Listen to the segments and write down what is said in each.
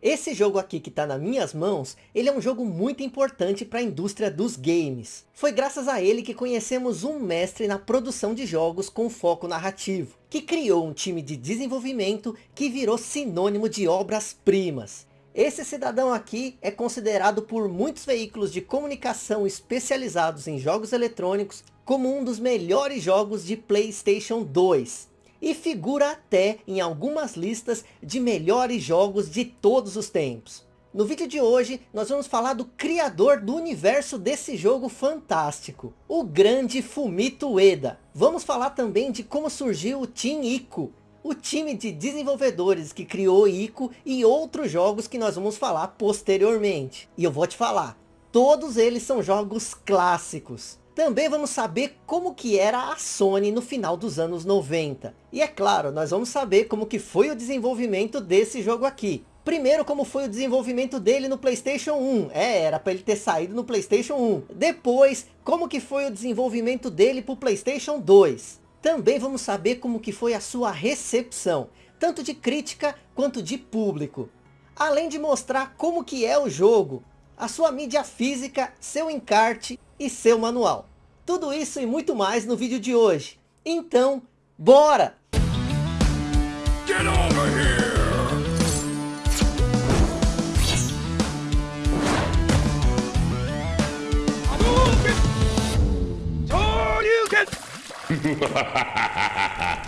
Esse jogo aqui que está nas minhas mãos, ele é um jogo muito importante para a indústria dos games. Foi graças a ele que conhecemos um mestre na produção de jogos com foco narrativo, que criou um time de desenvolvimento que virou sinônimo de obras-primas. Esse cidadão aqui é considerado por muitos veículos de comunicação especializados em jogos eletrônicos como um dos melhores jogos de Playstation 2 e figura até em algumas listas de melhores jogos de todos os tempos. No vídeo de hoje, nós vamos falar do criador do universo desse jogo fantástico, o grande Fumito Ueda. Vamos falar também de como surgiu o Team Ico, o time de desenvolvedores que criou Ico e outros jogos que nós vamos falar posteriormente. E eu vou te falar, todos eles são jogos clássicos. Também vamos saber como que era a Sony no final dos anos 90. E é claro, nós vamos saber como que foi o desenvolvimento desse jogo aqui. Primeiro, como foi o desenvolvimento dele no Playstation 1. É, era para ele ter saído no Playstation 1. Depois, como que foi o desenvolvimento dele para o Playstation 2. Também vamos saber como que foi a sua recepção, tanto de crítica quanto de público. Além de mostrar como que é o jogo, a sua mídia física, seu encarte e seu manual. Tudo isso e muito mais no vídeo de hoje. Então, bora! Get over here!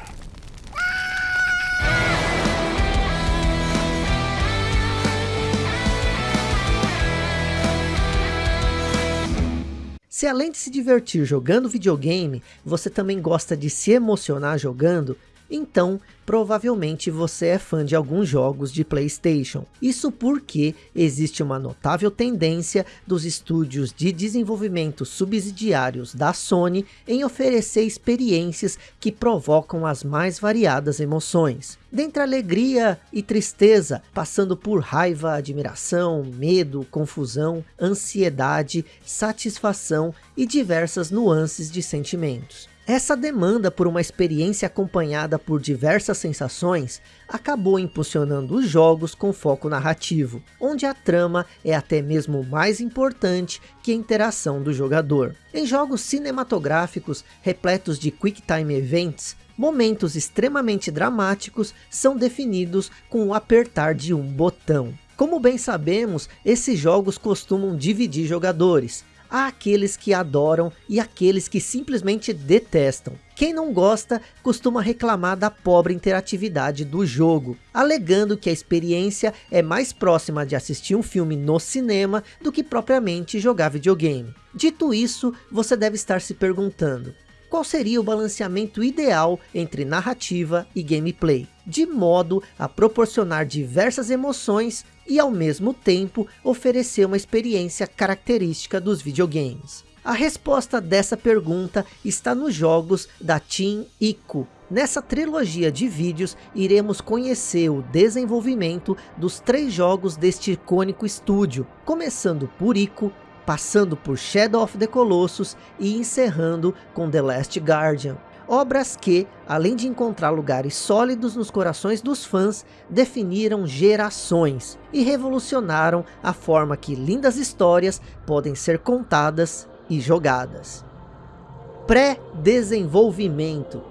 Se além de se divertir jogando videogame, você também gosta de se emocionar jogando, então provavelmente você é fã de alguns jogos de Playstation. Isso porque existe uma notável tendência dos estúdios de desenvolvimento subsidiários da Sony em oferecer experiências que provocam as mais variadas emoções. Dentre alegria e tristeza, passando por raiva, admiração, medo, confusão, ansiedade, satisfação e diversas nuances de sentimentos. Essa demanda por uma experiência acompanhada por diversas sensações acabou impulsionando os jogos com foco narrativo, onde a trama é até mesmo mais importante que a interação do jogador. Em jogos cinematográficos repletos de Quick Time Events, momentos extremamente dramáticos são definidos com o apertar de um botão. Como bem sabemos, esses jogos costumam dividir jogadores, há aqueles que adoram e aqueles que simplesmente detestam. Quem não gosta costuma reclamar da pobre interatividade do jogo, alegando que a experiência é mais próxima de assistir um filme no cinema do que propriamente jogar videogame. Dito isso, você deve estar se perguntando, qual seria o balanceamento ideal entre narrativa e gameplay, de modo a proporcionar diversas emoções e ao mesmo tempo oferecer uma experiência característica dos videogames. A resposta dessa pergunta está nos jogos da Team Ico. Nessa trilogia de vídeos, iremos conhecer o desenvolvimento dos três jogos deste icônico estúdio, começando por Ico, passando por Shadow of the Colossus e encerrando com The Last Guardian. Obras que, além de encontrar lugares sólidos nos corações dos fãs, definiram gerações e revolucionaram a forma que lindas histórias podem ser contadas e jogadas. Pré-desenvolvimento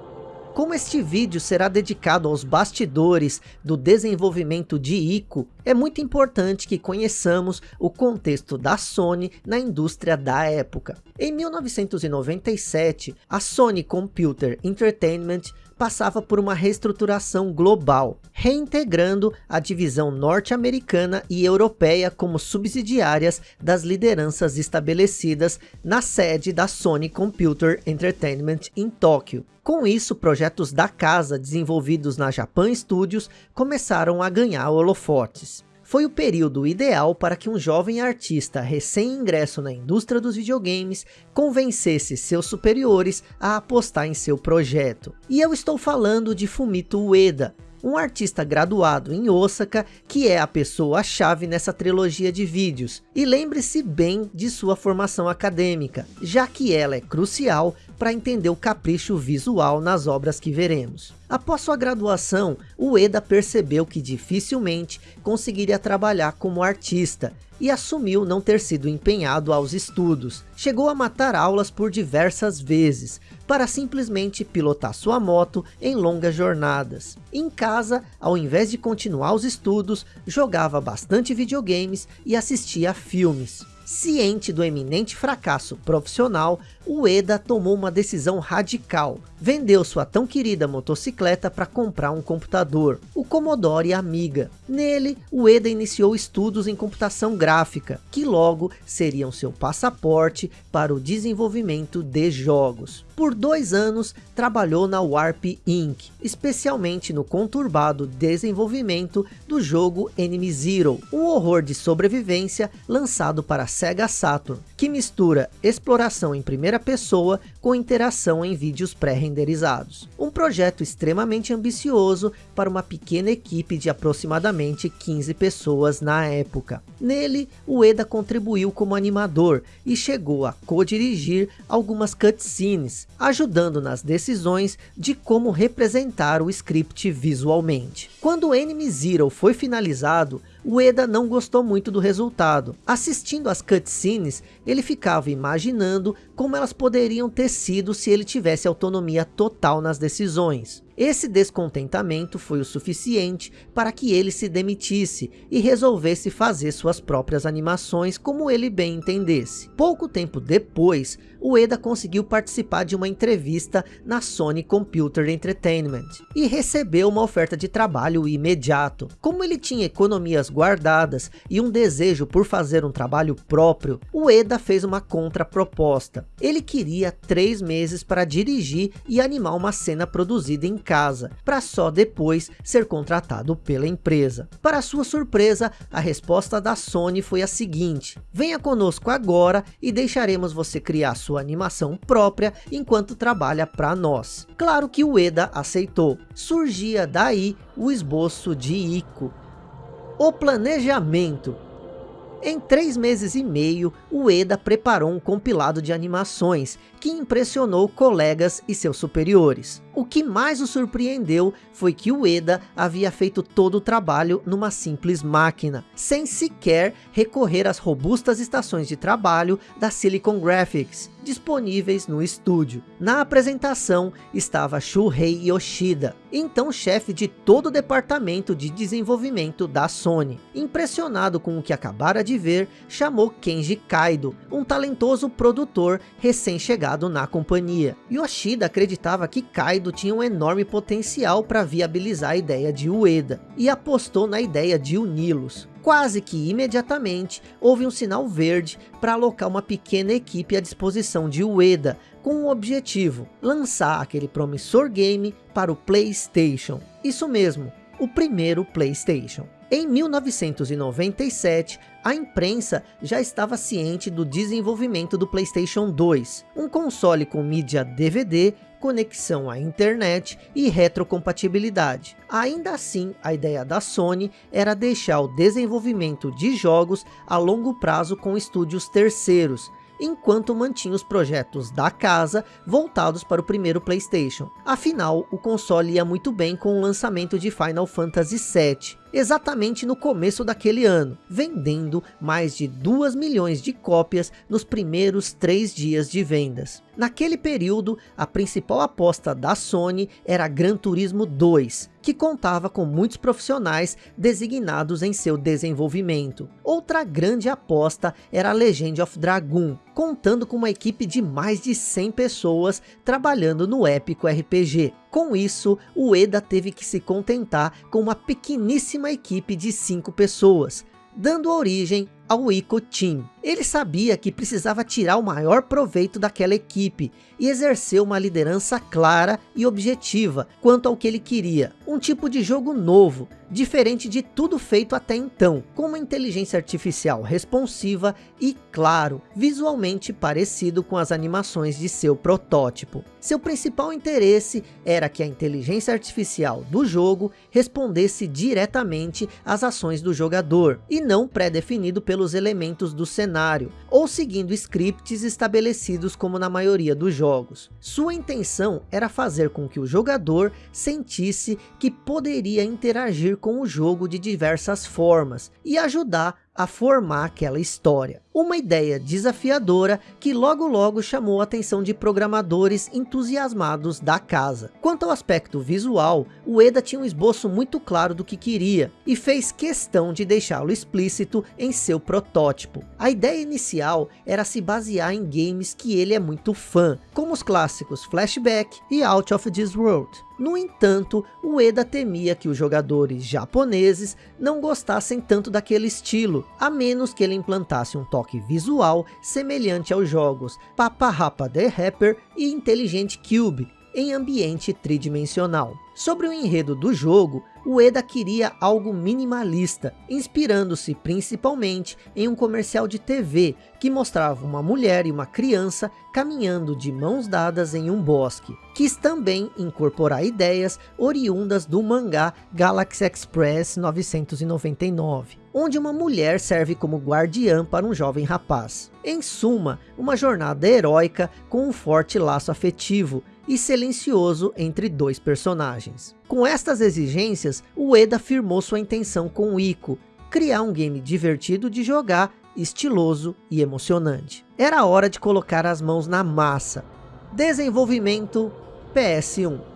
como este vídeo será dedicado aos bastidores do desenvolvimento de ICO, é muito importante que conheçamos o contexto da Sony na indústria da época. Em 1997, a Sony Computer Entertainment passava por uma reestruturação global, reintegrando a divisão norte-americana e europeia como subsidiárias das lideranças estabelecidas na sede da Sony Computer Entertainment em Tóquio. Com isso, projetos da casa desenvolvidos na Japan Studios começaram a ganhar holofotes foi o período ideal para que um jovem artista recém-ingresso na indústria dos videogames convencesse seus superiores a apostar em seu projeto. E eu estou falando de Fumito Ueda, um artista graduado em Osaka, que é a pessoa-chave nessa trilogia de vídeos. E lembre-se bem de sua formação acadêmica, já que ela é crucial para entender o capricho visual nas obras que veremos. Após sua graduação, Ueda percebeu que dificilmente conseguiria trabalhar como artista e assumiu não ter sido empenhado aos estudos. Chegou a matar aulas por diversas vezes, para simplesmente pilotar sua moto em longas jornadas. Em casa, ao invés de continuar os estudos, jogava bastante videogames e assistia a filmes. Ciente do eminente fracasso profissional, Ueda tomou uma decisão radical. Vendeu sua tão querida motocicleta para comprar um computador, o Commodore Amiga. Nele, Ueda iniciou estudos em computação gráfica, que logo seriam seu passaporte para o desenvolvimento de jogos. Por dois anos, trabalhou na Warp Inc., especialmente no conturbado desenvolvimento do jogo Enemy Zero, um horror de sobrevivência lançado para Sega Saturn, que mistura exploração em primeira pessoa com interação em vídeos pré-renderizados. Um projeto extremamente ambicioso para uma pequena equipe de aproximadamente 15 pessoas na época. Nele, Ueda contribuiu como animador e chegou a co-dirigir algumas cutscenes, ajudando nas decisões de como representar o script visualmente. Quando Enemy Zero foi finalizado, Ueda não gostou muito do resultado. Assistindo às cutscenes, ele ficava imaginando como elas poderiam ter sido se ele tivesse autonomia total nas decisões. Esse descontentamento foi o suficiente para que ele se demitisse e resolvesse fazer suas próprias animações como ele bem entendesse. Pouco tempo depois, Ueda conseguiu participar de uma entrevista na Sony Computer Entertainment e recebeu uma oferta de trabalho imediato. Como ele tinha economias guardadas e um desejo por fazer um trabalho próprio, Ueda fez uma contraproposta. Ele queria três meses para dirigir e animar uma cena produzida em casa, para só depois ser contratado pela empresa. Para sua surpresa, a resposta da Sony foi a seguinte, venha conosco agora e deixaremos você criar sua animação própria enquanto trabalha para nós. Claro que o Eda aceitou. Surgia daí o esboço de Ico. O planejamento em três meses e meio, o Eda preparou um compilado de animações que impressionou colegas e seus superiores. O que mais o surpreendeu foi que o Eda havia feito todo o trabalho numa simples máquina, sem sequer recorrer às robustas estações de trabalho da Silicon Graphics, disponíveis no estúdio. Na apresentação estava Shuhei Yoshida, então chefe de todo o departamento de desenvolvimento da Sony. Impressionado com o que acabara de ver, chamou Kenji Kaido, um talentoso produtor recém-chegado na companhia. Yoshida acreditava que Kaido tinha um enorme potencial para viabilizar a ideia de Ueda, e apostou na ideia de uni-los. Quase que imediatamente houve um sinal verde para alocar uma pequena equipe à disposição de Ueda, com o objetivo, lançar aquele promissor game para o Playstation. Isso mesmo, o primeiro Playstation. Em 1997, a imprensa já estava ciente do desenvolvimento do Playstation 2, um console com mídia DVD conexão à internet e retrocompatibilidade. Ainda assim, a ideia da Sony era deixar o desenvolvimento de jogos a longo prazo com estúdios terceiros, enquanto mantinha os projetos da casa voltados para o primeiro Playstation. Afinal, o console ia muito bem com o lançamento de Final Fantasy VII, exatamente no começo daquele ano, vendendo mais de 2 milhões de cópias nos primeiros três dias de vendas. Naquele período, a principal aposta da Sony era Gran Turismo 2, que contava com muitos profissionais designados em seu desenvolvimento. Outra grande aposta era Legend of Dragoon, contando com uma equipe de mais de 100 pessoas trabalhando no épico RPG. Com isso, o Eda teve que se contentar com uma pequeníssima equipe de 5 pessoas, dando origem ao Ico Team. Ele sabia que precisava tirar o maior proveito daquela equipe e exercer uma liderança clara e objetiva quanto ao que ele queria. Um tipo de jogo novo, diferente de tudo feito até então, com uma inteligência artificial responsiva e, claro, visualmente parecido com as animações de seu protótipo. Seu principal interesse era que a inteligência artificial do jogo respondesse diretamente às ações do jogador, e não pré-definido pelos elementos do cenário ou seguindo scripts estabelecidos como na maioria dos jogos. Sua intenção era fazer com que o jogador sentisse que poderia interagir com o jogo de diversas formas, e ajudar a formar aquela história. Uma ideia desafiadora que logo logo chamou a atenção de programadores entusiasmados da casa. Quanto ao aspecto visual, o Eda tinha um esboço muito claro do que queria, e fez questão de deixá-lo explícito em seu protótipo. A ideia inicial era se basear em games que ele é muito fã, como os clássicos Flashback e Out of This World. No entanto, o Eda temia que os jogadores japoneses não gostassem tanto daquele estilo, a menos que ele implantasse um toque visual semelhante aos jogos Papa Rapa The Rapper e Intelligent Cube, em ambiente tridimensional. Sobre o enredo do jogo, o Eda queria algo minimalista, inspirando-se principalmente em um comercial de TV, que mostrava uma mulher e uma criança caminhando de mãos dadas em um bosque. Quis também incorporar ideias oriundas do mangá Galaxy Express 999, onde uma mulher serve como guardiã para um jovem rapaz. Em suma, uma jornada heróica com um forte laço afetivo, e silencioso entre dois personagens. Com estas exigências, o Eda firmou sua intenção com o Ico, criar um game divertido de jogar, estiloso e emocionante. Era hora de colocar as mãos na massa. Desenvolvimento PS1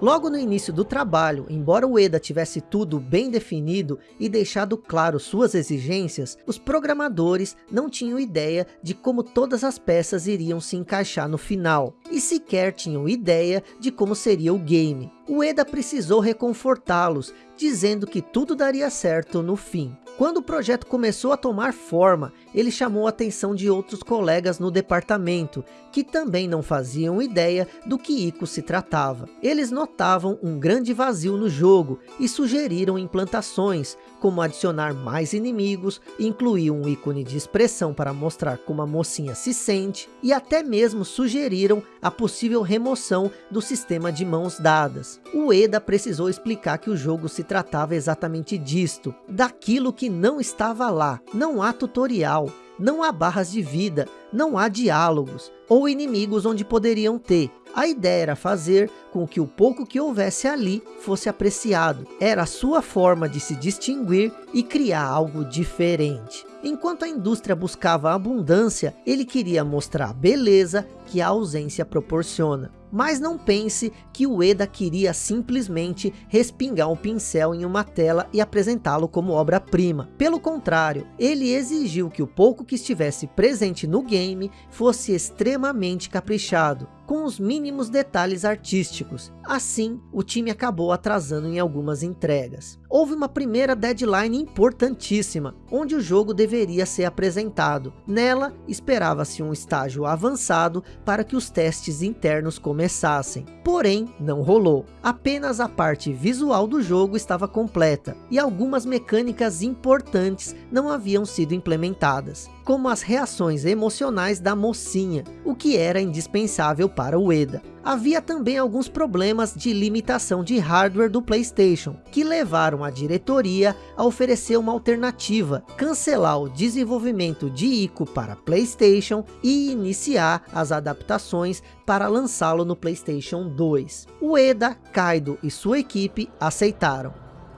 Logo no início do trabalho, embora o Eda tivesse tudo bem definido e deixado claro suas exigências, os programadores não tinham ideia de como todas as peças iriam se encaixar no final, e sequer tinham ideia de como seria o game. O Eda precisou reconfortá-los, dizendo que tudo daria certo no fim. Quando o projeto começou a tomar forma, ele chamou a atenção de outros colegas no departamento, que também não faziam ideia do que Ico se tratava. Eles notavam um grande vazio no jogo e sugeriram implantações, como adicionar mais inimigos, incluir um ícone de expressão para mostrar como a mocinha se sente, e até mesmo sugeriram a possível remoção do sistema de mãos dadas. O Eda precisou explicar que o jogo se tratava exatamente disto, daquilo que não estava lá. Não há tutorial, não há barras de vida, não há diálogos, ou inimigos onde poderiam ter. A ideia era fazer com que o pouco que houvesse ali fosse apreciado. Era a sua forma de se distinguir e criar algo diferente. Enquanto a indústria buscava abundância, ele queria mostrar a beleza que a ausência proporciona. Mas não pense que o Eda queria simplesmente respingar um pincel em uma tela e apresentá-lo como obra-prima. Pelo contrário, ele exigiu que o pouco que estivesse presente no game fosse extremamente caprichado com os mínimos detalhes artísticos. Assim, o time acabou atrasando em algumas entregas. Houve uma primeira deadline importantíssima, onde o jogo deveria ser apresentado. Nela, esperava-se um estágio avançado para que os testes internos começassem. Porém, não rolou. Apenas a parte visual do jogo estava completa, e algumas mecânicas importantes não haviam sido implementadas como as reações emocionais da mocinha, o que era indispensável para o Eda. Havia também alguns problemas de limitação de hardware do Playstation, que levaram a diretoria a oferecer uma alternativa, cancelar o desenvolvimento de Ico para Playstation e iniciar as adaptações para lançá-lo no Playstation 2. O Eda, Kaido e sua equipe aceitaram.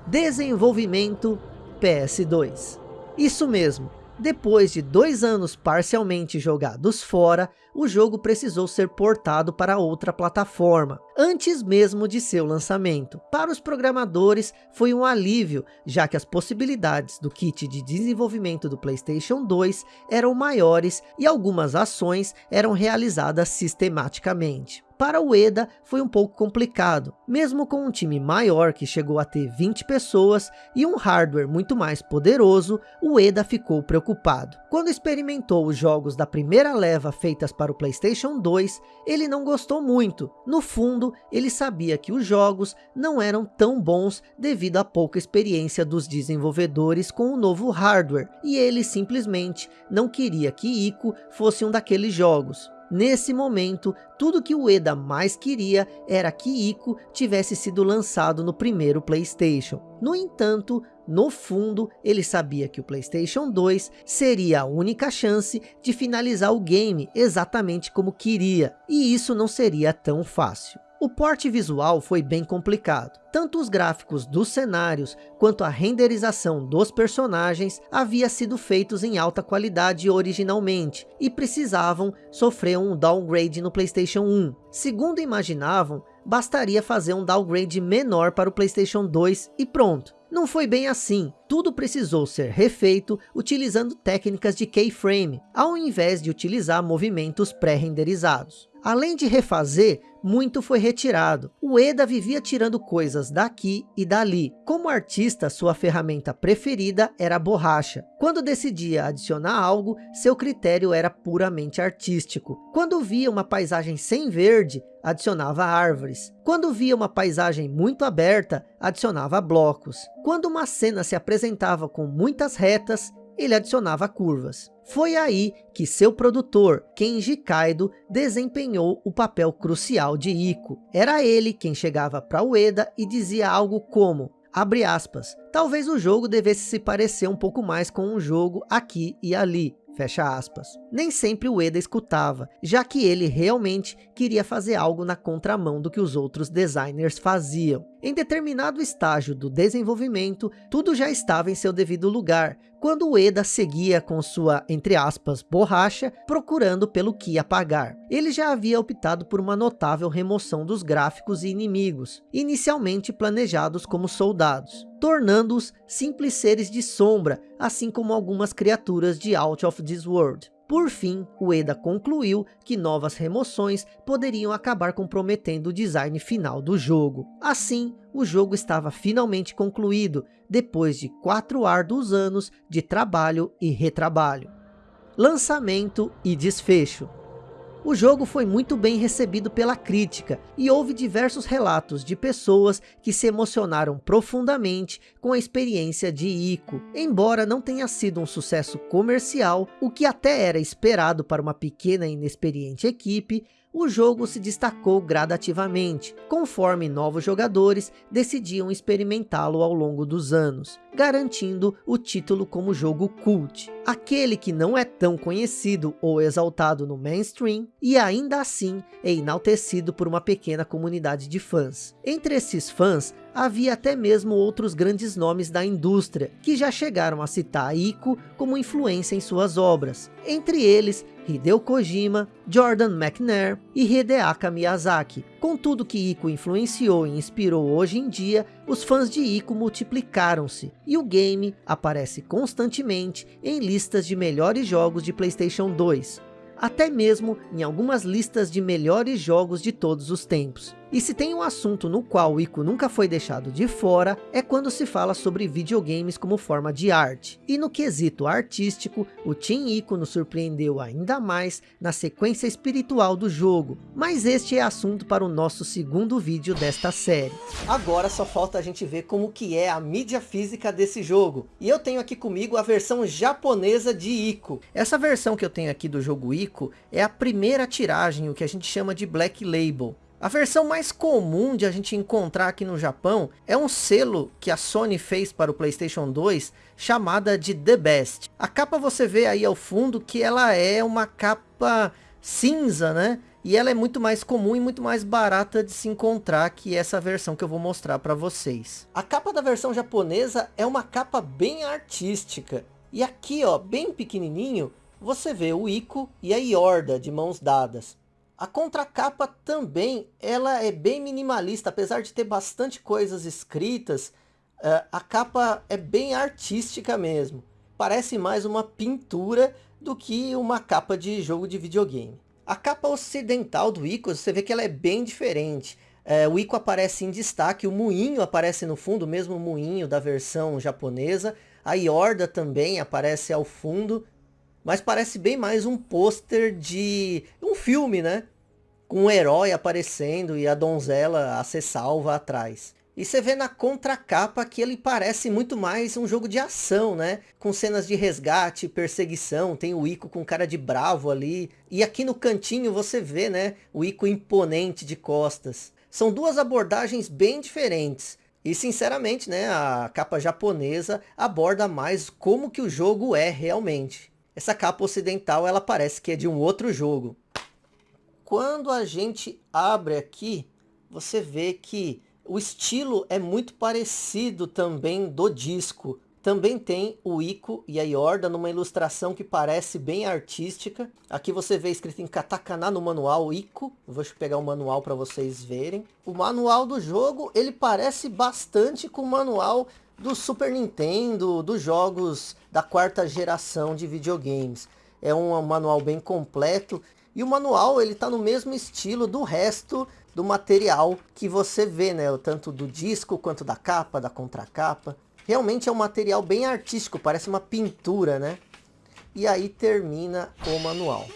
Desenvolvimento PS2. Isso mesmo, depois de dois anos parcialmente jogados fora, o jogo precisou ser portado para outra plataforma, antes mesmo de seu lançamento. Para os programadores foi um alívio, já que as possibilidades do kit de desenvolvimento do Playstation 2 eram maiores e algumas ações eram realizadas sistematicamente. Para o Eda foi um pouco complicado, mesmo com um time maior que chegou a ter 20 pessoas e um hardware muito mais poderoso, o Eda ficou preocupado. Quando experimentou os jogos da primeira leva feitas para o Playstation 2, ele não gostou muito. No fundo, ele sabia que os jogos não eram tão bons devido à pouca experiência dos desenvolvedores com o novo hardware, e ele simplesmente não queria que Ico fosse um daqueles jogos. Nesse momento, tudo que o Eda mais queria era que Ico tivesse sido lançado no primeiro Playstation. No entanto, no fundo, ele sabia que o Playstation 2 seria a única chance de finalizar o game exatamente como queria, e isso não seria tão fácil. O porte visual foi bem complicado. Tanto os gráficos dos cenários, quanto a renderização dos personagens havia sido feitos em alta qualidade originalmente, e precisavam sofrer um downgrade no Playstation 1. Segundo imaginavam, bastaria fazer um downgrade menor para o Playstation 2 e pronto. Não foi bem assim, tudo precisou ser refeito utilizando técnicas de keyframe, ao invés de utilizar movimentos pré-renderizados. Além de refazer, muito foi retirado. O Eda vivia tirando coisas daqui e dali. Como artista, sua ferramenta preferida era a borracha. Quando decidia adicionar algo, seu critério era puramente artístico. Quando via uma paisagem sem verde, adicionava árvores. Quando via uma paisagem muito aberta, adicionava blocos. Quando uma cena se apresentava com muitas retas, ele adicionava curvas. Foi aí que seu produtor, Kenji Kaido, desempenhou o papel crucial de Iko. Era ele quem chegava para Ueda e dizia algo como, abre aspas, talvez o jogo devesse se parecer um pouco mais com um jogo aqui e ali. Fecha aspas. Nem sempre o Eda escutava, já que ele realmente queria fazer algo na contramão do que os outros designers faziam. Em determinado estágio do desenvolvimento, tudo já estava em seu devido lugar, quando o Eda seguia com sua, entre aspas, borracha, procurando pelo que apagar. Ele já havia optado por uma notável remoção dos gráficos e inimigos, inicialmente planejados como soldados, tornando-os simples seres de sombra, assim como algumas criaturas de Out of This World. Por fim, o Eda concluiu que novas remoções poderiam acabar comprometendo o design final do jogo. Assim, o jogo estava finalmente concluído, depois de quatro árduos anos de trabalho e retrabalho. Lançamento e desfecho o jogo foi muito bem recebido pela crítica e houve diversos relatos de pessoas que se emocionaram profundamente com a experiência de Ico. Embora não tenha sido um sucesso comercial, o que até era esperado para uma pequena e inexperiente equipe, o jogo se destacou gradativamente, conforme novos jogadores decidiam experimentá-lo ao longo dos anos, garantindo o título como jogo cult, aquele que não é tão conhecido ou exaltado no mainstream, e ainda assim é enaltecido por uma pequena comunidade de fãs. Entre esses fãs, havia até mesmo outros grandes nomes da indústria, que já chegaram a citar Ico como influência em suas obras. Entre eles, Hideo Kojima, Jordan McNair e Hideaka Miyazaki. Com tudo que Ico influenciou e inspirou hoje em dia, os fãs de Ico multiplicaram-se, e o game aparece constantemente em listas de melhores jogos de Playstation 2, até mesmo em algumas listas de melhores jogos de todos os tempos. E se tem um assunto no qual o Ico nunca foi deixado de fora, é quando se fala sobre videogames como forma de arte. E no quesito artístico, o Team Ico nos surpreendeu ainda mais na sequência espiritual do jogo. Mas este é assunto para o nosso segundo vídeo desta série. Agora só falta a gente ver como que é a mídia física desse jogo. E eu tenho aqui comigo a versão japonesa de Ico. Essa versão que eu tenho aqui do jogo Ico é a primeira tiragem, o que a gente chama de Black Label. A versão mais comum de a gente encontrar aqui no Japão é um selo que a Sony fez para o Playstation 2 chamada de The Best. A capa você vê aí ao fundo que ela é uma capa cinza, né? E ela é muito mais comum e muito mais barata de se encontrar que essa versão que eu vou mostrar para vocês. A capa da versão japonesa é uma capa bem artística. E aqui, ó, bem pequenininho, você vê o Ico e a Yorda de mãos dadas. A contracapa também, ela é bem minimalista, apesar de ter bastante coisas escritas, uh, a capa é bem artística mesmo. Parece mais uma pintura do que uma capa de jogo de videogame. A capa ocidental do Ico, você vê que ela é bem diferente. É, o Ico aparece em destaque, o moinho aparece no fundo, o mesmo moinho da versão japonesa. A Yorda também aparece ao fundo, mas parece bem mais um pôster de um filme, né? com um herói aparecendo e a donzela a ser salva atrás. E você vê na contracapa que ele parece muito mais um jogo de ação, né? Com cenas de resgate, perseguição, tem o Ico com cara de bravo ali. E aqui no cantinho você vê, né? O Ico imponente de costas. São duas abordagens bem diferentes. E sinceramente, né, a capa japonesa aborda mais como que o jogo é realmente. Essa capa ocidental, ela parece que é de um outro jogo. Quando a gente abre aqui, você vê que o estilo é muito parecido também do disco. Também tem o Ico e a Yorda numa ilustração que parece bem artística. Aqui você vê escrito em katakana no manual Ico. vou pegar o manual para vocês verem. O manual do jogo, ele parece bastante com o manual do Super Nintendo, dos jogos da quarta geração de videogames. É um manual bem completo. E o manual, ele tá no mesmo estilo do resto do material que você vê, né? Tanto do disco, quanto da capa, da contracapa. Realmente é um material bem artístico, parece uma pintura, né? E aí termina o manual.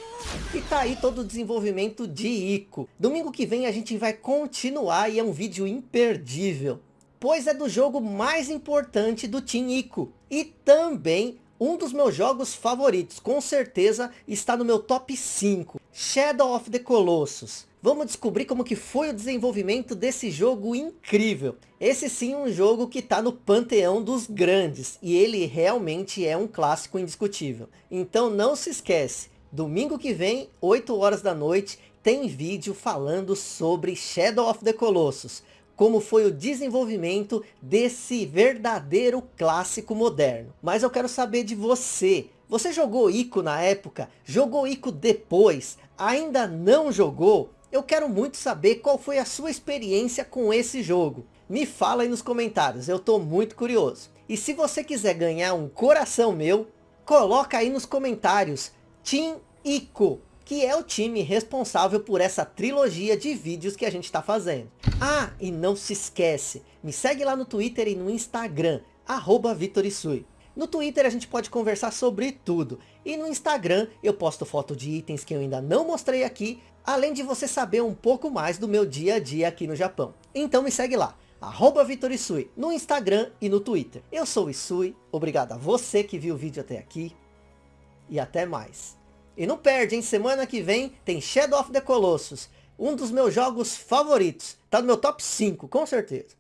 E tá aí todo o desenvolvimento de Ico. Domingo que vem a gente vai continuar e é um vídeo imperdível. Pois é do jogo mais importante do Team Ico. E também um dos meus jogos favoritos. Com certeza está no meu top 5. Shadow of the Colossus. Vamos descobrir como que foi o desenvolvimento desse jogo incrível. Esse sim é um jogo que está no panteão dos grandes. E ele realmente é um clássico indiscutível. Então não se esquece. Domingo que vem, 8 horas da noite, tem vídeo falando sobre Shadow of the Colossus. Como foi o desenvolvimento desse verdadeiro clássico moderno. Mas eu quero saber de você. Você jogou Ico na época? Jogou Ico depois? Ainda não jogou? Eu quero muito saber qual foi a sua experiência com esse jogo. Me fala aí nos comentários, eu estou muito curioso. E se você quiser ganhar um coração meu, coloca aí nos comentários Team Ico, que é o time responsável por essa trilogia de vídeos que a gente está fazendo. Ah, e não se esquece, me segue lá no Twitter e no Instagram, arroba. No Twitter a gente pode conversar sobre tudo. E no Instagram eu posto foto de itens que eu ainda não mostrei aqui, além de você saber um pouco mais do meu dia a dia aqui no Japão. Então me segue lá, arroba no Instagram e no Twitter. Eu sou o Isui, obrigado a você que viu o vídeo até aqui, e até mais. E não perde, hein? Semana que vem tem Shadow of the Colossus, um dos meus jogos favoritos. Tá no meu top 5, com certeza.